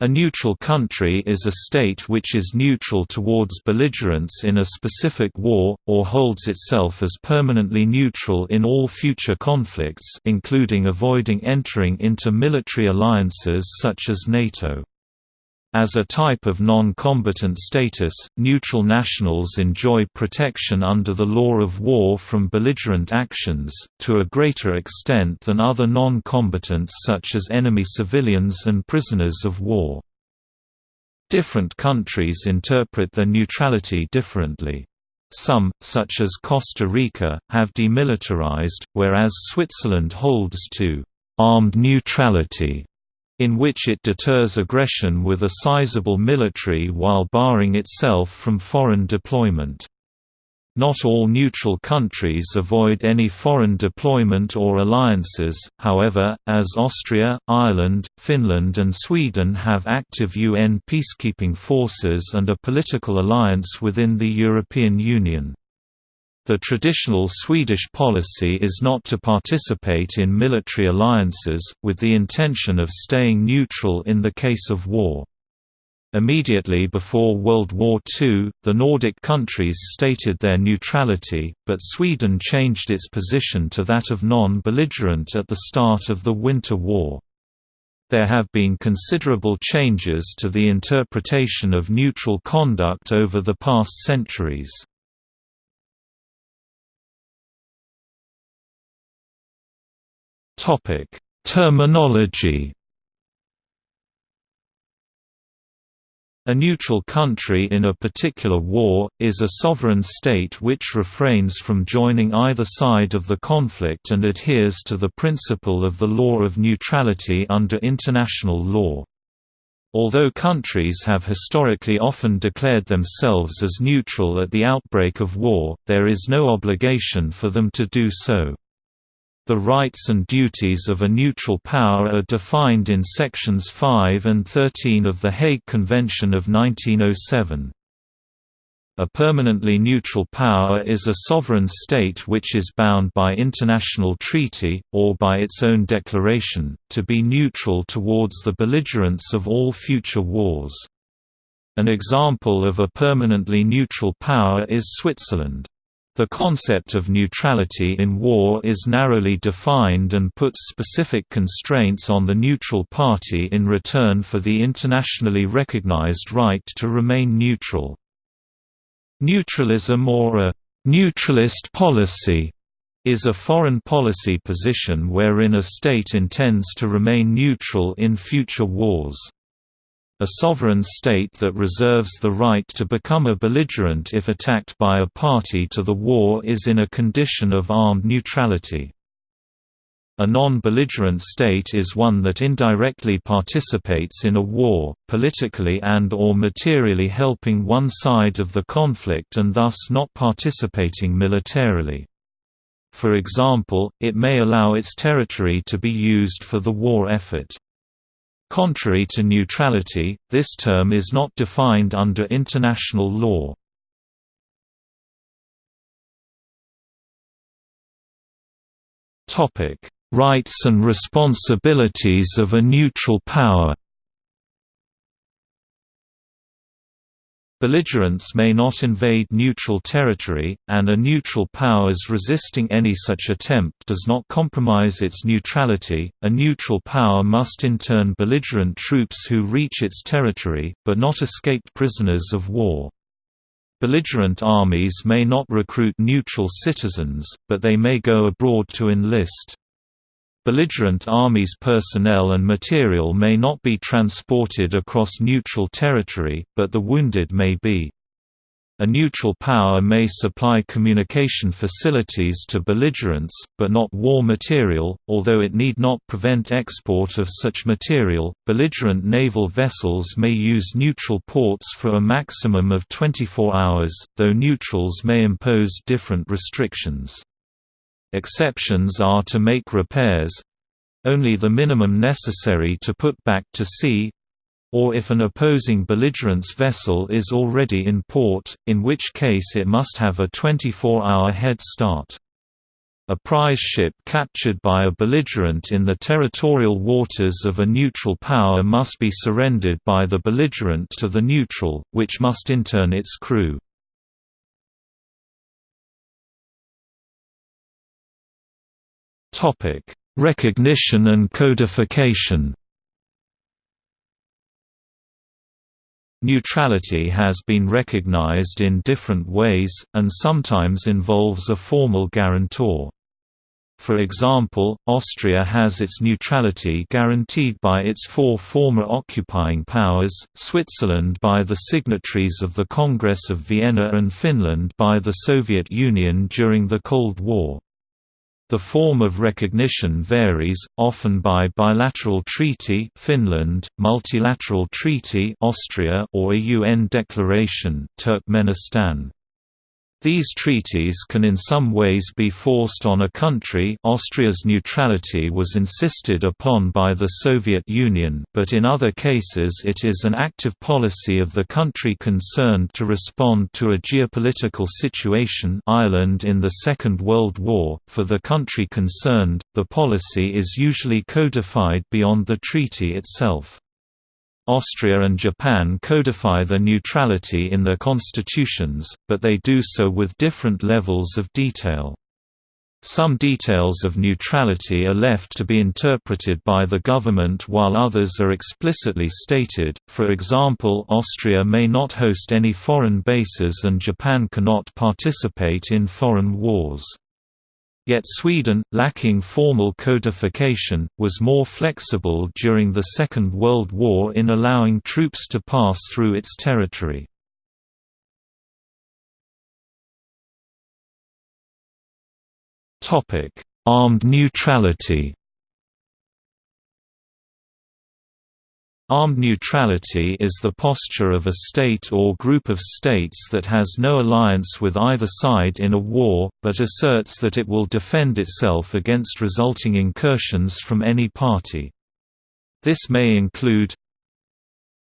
A neutral country is a state which is neutral towards belligerents in a specific war, or holds itself as permanently neutral in all future conflicts including avoiding entering into military alliances such as NATO. As a type of non-combatant status, neutral nationals enjoy protection under the law of war from belligerent actions, to a greater extent than other non-combatants such as enemy civilians and prisoners of war. Different countries interpret their neutrality differently. Some, such as Costa Rica, have demilitarized, whereas Switzerland holds to armed neutrality in which it deters aggression with a sizable military while barring itself from foreign deployment. Not all neutral countries avoid any foreign deployment or alliances, however, as Austria, Ireland, Finland and Sweden have active UN peacekeeping forces and a political alliance within the European Union. The traditional Swedish policy is not to participate in military alliances, with the intention of staying neutral in the case of war. Immediately before World War II, the Nordic countries stated their neutrality, but Sweden changed its position to that of non-belligerent at the start of the Winter War. There have been considerable changes to the interpretation of neutral conduct over the past centuries. Topic: Terminology. A neutral country in a particular war, is a sovereign state which refrains from joining either side of the conflict and adheres to the principle of the law of neutrality under international law. Although countries have historically often declared themselves as neutral at the outbreak of war, there is no obligation for them to do so. The rights and duties of a neutral power are defined in Sections 5 and 13 of the Hague Convention of 1907. A permanently neutral power is a sovereign state which is bound by international treaty, or by its own declaration, to be neutral towards the belligerents of all future wars. An example of a permanently neutral power is Switzerland. The concept of neutrality in war is narrowly defined and puts specific constraints on the neutral party in return for the internationally recognized right to remain neutral. Neutralism or a «neutralist policy» is a foreign policy position wherein a state intends to remain neutral in future wars. A sovereign state that reserves the right to become a belligerent if attacked by a party to the war is in a condition of armed neutrality. A non-belligerent state is one that indirectly participates in a war, politically and or materially helping one side of the conflict and thus not participating militarily. For example, it may allow its territory to be used for the war effort. Contrary to neutrality, this term is not defined under international law. Rights and responsibilities of a neutral power Belligerents may not invade neutral territory, and a neutral powers resisting any such attempt does not compromise its neutrality. A neutral power must intern belligerent troops who reach its territory, but not escaped prisoners of war. Belligerent armies may not recruit neutral citizens, but they may go abroad to enlist. Belligerent armies' personnel and material may not be transported across neutral territory, but the wounded may be. A neutral power may supply communication facilities to belligerents, but not war material, although it need not prevent export of such material. Belligerent naval vessels may use neutral ports for a maximum of 24 hours, though neutrals may impose different restrictions. Exceptions are to make repairs—only the minimum necessary to put back to sea, or if an opposing belligerent's vessel is already in port, in which case it must have a 24-hour head start. A prize ship captured by a belligerent in the territorial waters of a neutral power must be surrendered by the belligerent to the neutral, which must intern its crew. Recognition and codification Neutrality has been recognized in different ways, and sometimes involves a formal guarantor. For example, Austria has its neutrality guaranteed by its four former occupying powers, Switzerland by the signatories of the Congress of Vienna and Finland by the Soviet Union during the Cold War. The form of recognition varies, often by bilateral treaty Finland, multilateral treaty Austria or a UN declaration Turkmenistan. These treaties can in some ways be forced on a country Austria's neutrality was insisted upon by the Soviet Union but in other cases it is an active policy of the country concerned to respond to a geopolitical situation Ireland in the Second World War. For the country concerned, the policy is usually codified beyond the treaty itself. Austria and Japan codify their neutrality in their constitutions, but they do so with different levels of detail. Some details of neutrality are left to be interpreted by the government while others are explicitly stated, for example Austria may not host any foreign bases and Japan cannot participate in foreign wars. Yet Sweden, lacking formal codification, was more flexible during the Second World War in allowing troops to pass through its territory. Armed neutrality Armed neutrality is the posture of a state or group of states that has no alliance with either side in a war, but asserts that it will defend itself against resulting incursions from any party. This may include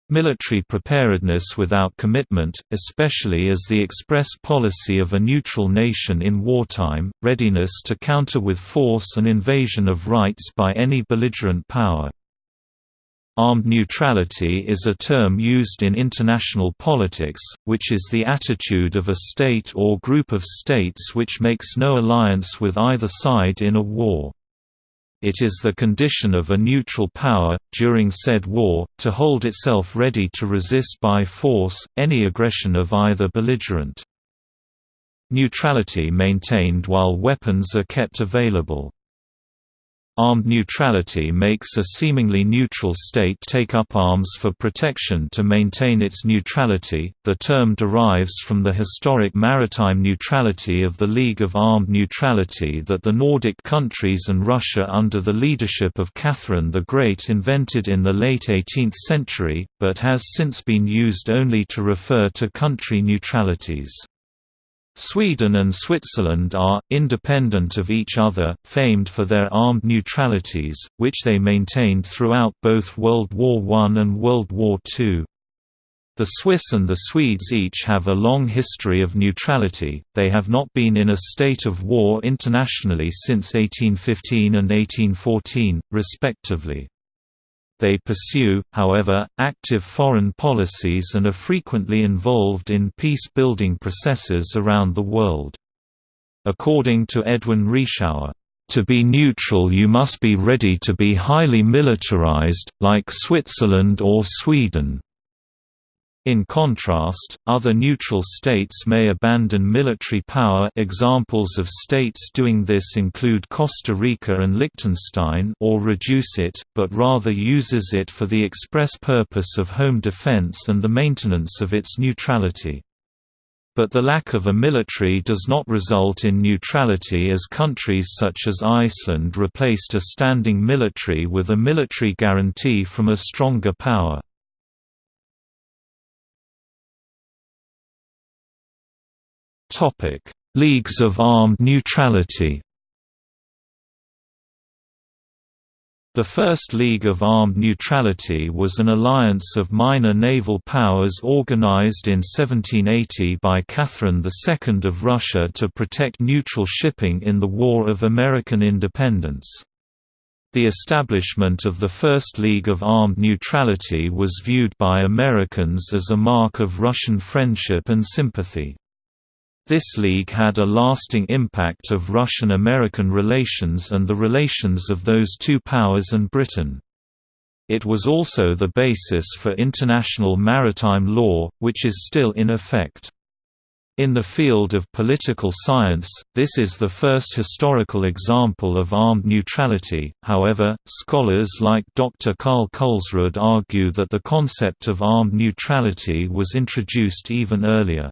military preparedness without commitment, especially as the express policy of a neutral nation in wartime, readiness to counter with force an invasion of rights by any belligerent power. Armed neutrality is a term used in international politics, which is the attitude of a state or group of states which makes no alliance with either side in a war. It is the condition of a neutral power, during said war, to hold itself ready to resist by force, any aggression of either belligerent. Neutrality maintained while weapons are kept available. Armed neutrality makes a seemingly neutral state take up arms for protection to maintain its neutrality. The term derives from the historic maritime neutrality of the League of Armed Neutrality that the Nordic countries and Russia under the leadership of Catherine the Great invented in the late 18th century, but has since been used only to refer to country neutralities. Sweden and Switzerland are, independent of each other, famed for their armed neutralities, which they maintained throughout both World War I and World War II. The Swiss and the Swedes each have a long history of neutrality, they have not been in a state of war internationally since 1815 and 1814, respectively. They pursue, however, active foreign policies and are frequently involved in peace-building processes around the world. According to Edwin Reischauer, "...to be neutral you must be ready to be highly militarized, like Switzerland or Sweden." In contrast, other neutral states may abandon military power examples of states doing this include Costa Rica and Liechtenstein or reduce it, but rather uses it for the express purpose of home defense and the maintenance of its neutrality. But the lack of a military does not result in neutrality as countries such as Iceland replaced a standing military with a military guarantee from a stronger power. Leagues of armed neutrality. The First League of Armed Neutrality was an alliance of minor naval powers organized in 1780 by Catherine II of Russia to protect neutral shipping in the War of American Independence. The establishment of the First League of Armed Neutrality was viewed by Americans as a mark of Russian friendship and sympathy. This league had a lasting impact of Russian-American relations and the relations of those two powers and Britain. It was also the basis for international maritime law, which is still in effect. In the field of political science, this is the first historical example of armed neutrality, however, scholars like Dr. Karl Kulsrud argue that the concept of armed neutrality was introduced even earlier.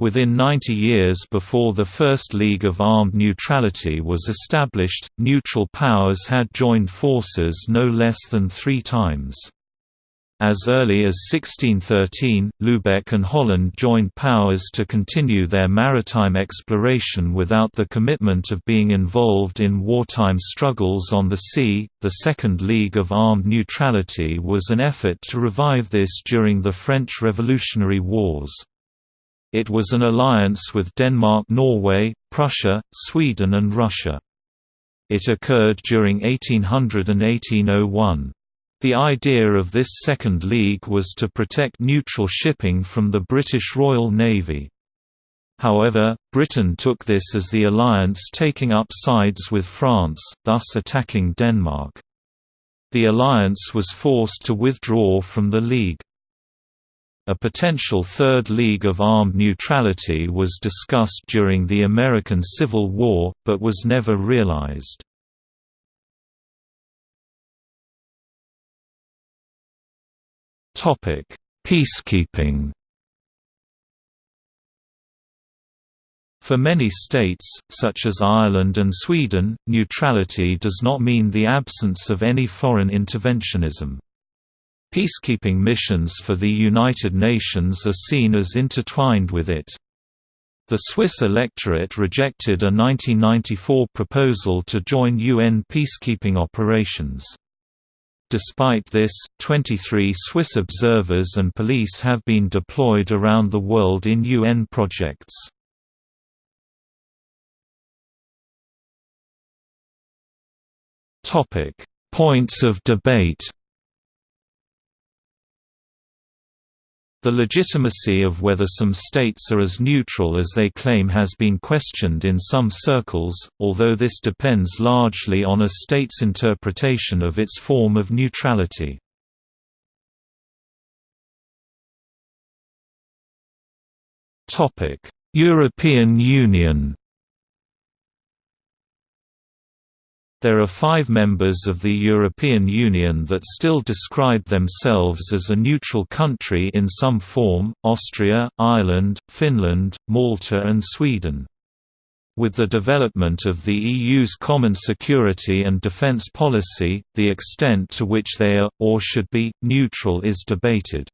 Within 90 years before the First League of Armed Neutrality was established, neutral powers had joined forces no less than three times. As early as 1613, Lubeck and Holland joined powers to continue their maritime exploration without the commitment of being involved in wartime struggles on the sea. The Second League of Armed Neutrality was an effort to revive this during the French Revolutionary Wars. It was an alliance with Denmark Norway, Prussia, Sweden and Russia. It occurred during 1800 and 1801. The idea of this Second League was to protect neutral shipping from the British Royal Navy. However, Britain took this as the alliance taking up sides with France, thus attacking Denmark. The alliance was forced to withdraw from the League. A potential Third League of Armed Neutrality was discussed during the American Civil War, but was never realized. Peacekeeping For many states, such as Ireland and Sweden, neutrality does not mean the absence of any foreign interventionism. Peacekeeping missions for the United Nations are seen as intertwined with it. The Swiss electorate rejected a 1994 proposal to join UN peacekeeping operations. Despite this, 23 Swiss observers and police have been deployed around the world in UN projects. Points of debate The legitimacy of whether some states are as neutral as they claim has been questioned in some circles, although this depends largely on a state's interpretation of its form of neutrality. European Union There are five members of the European Union that still describe themselves as a neutral country in some form, Austria, Ireland, Finland, Malta and Sweden. With the development of the EU's common security and defence policy, the extent to which they are, or should be, neutral is debated.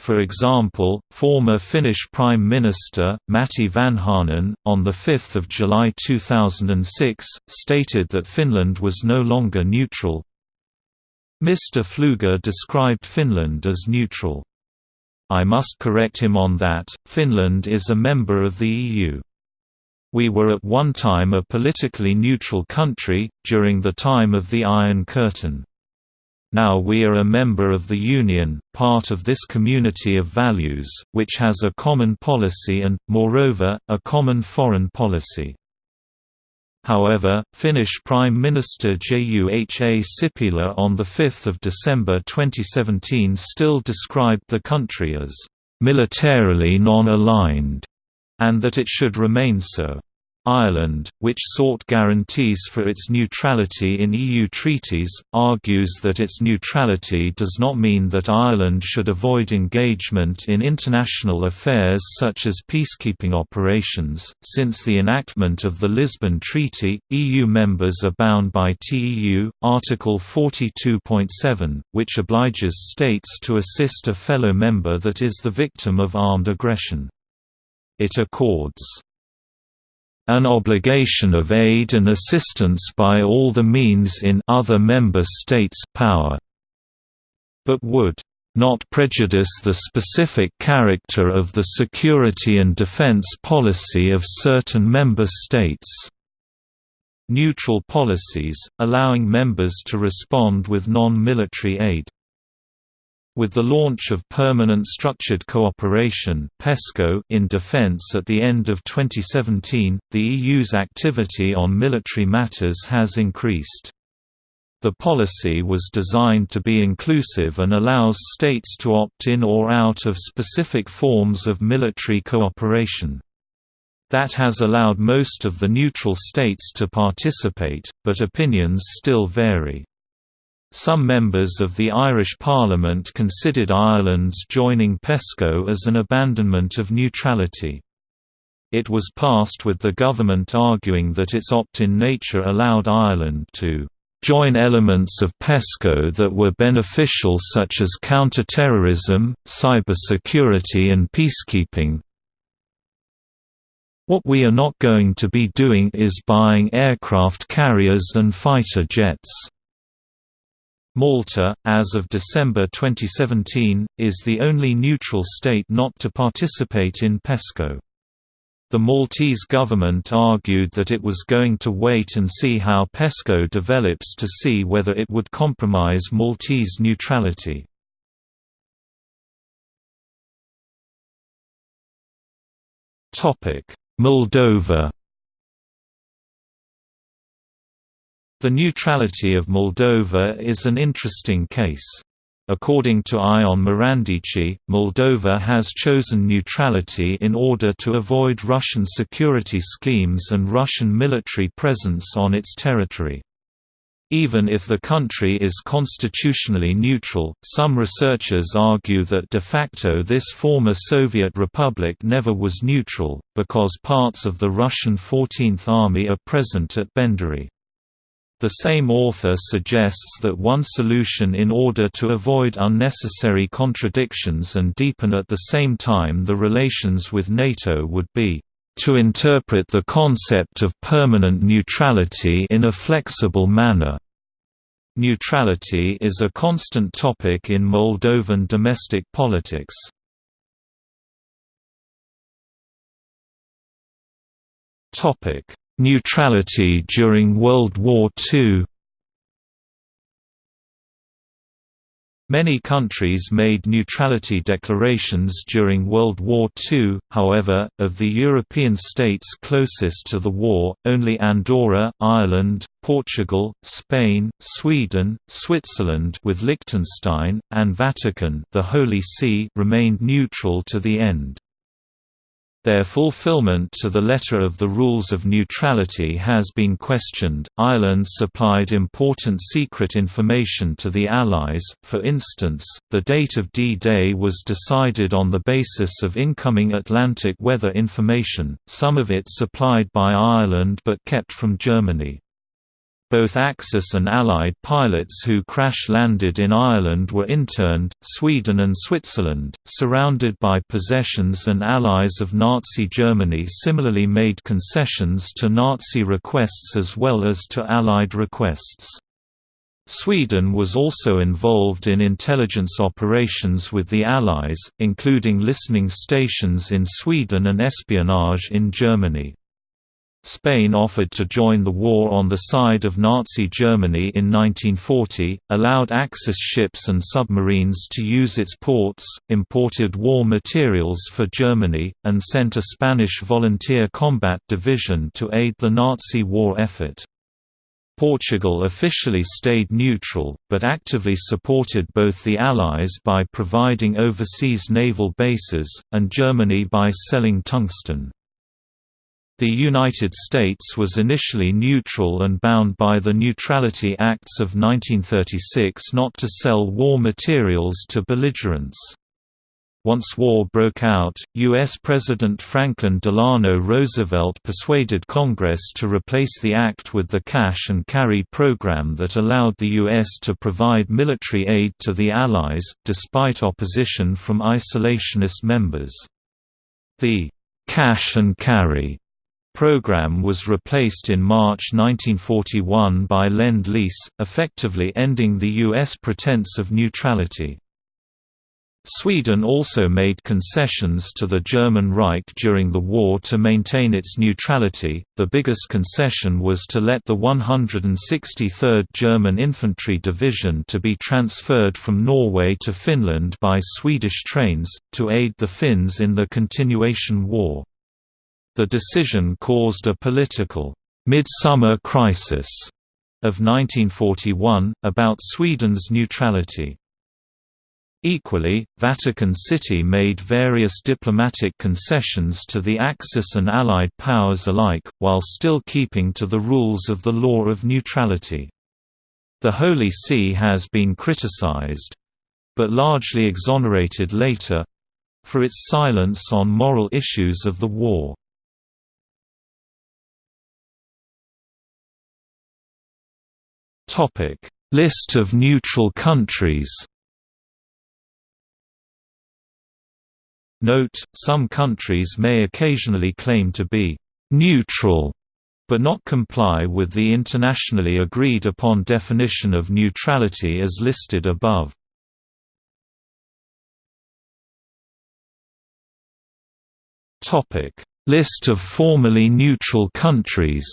For example, former Finnish Prime Minister, Matti Vanhanen, on 5 July 2006, stated that Finland was no longer neutral. Mr. Pfluger described Finland as neutral. I must correct him on that, Finland is a member of the EU. We were at one time a politically neutral country, during the time of the Iron Curtain. Now we are a member of the Union, part of this community of values, which has a common policy and, moreover, a common foreign policy. However, Finnish Prime Minister Juha Sipilä on 5 December 2017 still described the country as «militarily non-aligned» and that it should remain so. Ireland, which sought guarantees for its neutrality in EU treaties, argues that its neutrality does not mean that Ireland should avoid engagement in international affairs such as peacekeeping operations. Since the enactment of the Lisbon Treaty, EU members are bound by TEU, Article 42.7, which obliges states to assist a fellow member that is the victim of armed aggression. It accords an obligation of aid and assistance by all the means in other member states' power, but would not prejudice the specific character of the security and defense policy of certain member states. Neutral policies, allowing members to respond with non-military aid. With the launch of Permanent Structured Cooperation in defense at the end of 2017, the EU's activity on military matters has increased. The policy was designed to be inclusive and allows states to opt in or out of specific forms of military cooperation. That has allowed most of the neutral states to participate, but opinions still vary. Some members of the Irish Parliament considered Ireland's joining PESCO as an abandonment of neutrality. It was passed with the government arguing that its opt-in nature allowed Ireland to join elements of PESCO that were beneficial such as counterterrorism, cybersecurity and peacekeeping. What we are not going to be doing is buying aircraft carriers and fighter jets. Malta, as of December 2017, is the only neutral state not to participate in PESCO. The Maltese government argued that it was going to wait and see how PESCO develops to see whether it would compromise Maltese neutrality. Moldova The neutrality of Moldova is an interesting case. According to Ion Marandici, Moldova has chosen neutrality in order to avoid Russian security schemes and Russian military presence on its territory. Even if the country is constitutionally neutral, some researchers argue that de facto this former Soviet republic never was neutral, because parts of the Russian 14th Army are present at Benderi. The same author suggests that one solution in order to avoid unnecessary contradictions and deepen at the same time the relations with NATO would be to interpret the concept of permanent neutrality in a flexible manner. Neutrality is a constant topic in Moldovan domestic politics. Neutrality during World War II Many countries made neutrality declarations during World War II, however, of the European states closest to the war, only Andorra, Ireland, Portugal, Spain, Sweden, Switzerland with Liechtenstein, and Vatican the Holy See remained neutral to the end. Their fulfillment to the letter of the rules of neutrality has been questioned. Ireland supplied important secret information to the Allies, for instance, the date of D Day was decided on the basis of incoming Atlantic weather information, some of it supplied by Ireland but kept from Germany. Both Axis and Allied pilots who crash-landed in Ireland were interned. Sweden and Switzerland, surrounded by possessions and allies of Nazi Germany similarly made concessions to Nazi requests as well as to Allied requests. Sweden was also involved in intelligence operations with the Allies, including listening stations in Sweden and espionage in Germany. Spain offered to join the war on the side of Nazi Germany in 1940, allowed Axis ships and submarines to use its ports, imported war materials for Germany, and sent a Spanish volunteer combat division to aid the Nazi war effort. Portugal officially stayed neutral, but actively supported both the Allies by providing overseas naval bases, and Germany by selling tungsten. The United States was initially neutral and bound by the Neutrality Acts of 1936 not to sell war materials to belligerents. Once war broke out, U.S. President Franklin Delano Roosevelt persuaded Congress to replace the act with the cash and carry program that allowed the U.S. to provide military aid to the Allies, despite opposition from isolationist members. The cash and carry program was replaced in March 1941 by Lend-Lease, effectively ending the U.S. pretense of neutrality. Sweden also made concessions to the German Reich during the war to maintain its neutrality. The biggest concession was to let the 163rd German Infantry Division to be transferred from Norway to Finland by Swedish trains to aid the Finns in the continuation war. The decision caused a political midsummer crisis of 1941 about Sweden's neutrality. Equally, Vatican City made various diplomatic concessions to the Axis and Allied powers alike, while still keeping to the rules of the law of neutrality. The Holy See has been criticized—but largely exonerated later—for its silence on moral issues of the war. List of neutral countries Note, some countries may occasionally claim to be «neutral» but not comply with the internationally agreed upon definition of neutrality as listed above. List of formally neutral countries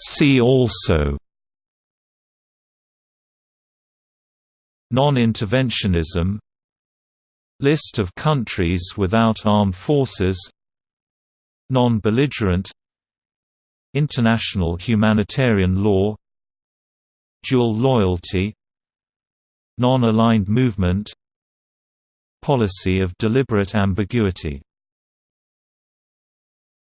See also Non-interventionism List of countries without armed forces Non-belligerent International humanitarian law Dual loyalty Non-aligned movement Policy of deliberate ambiguity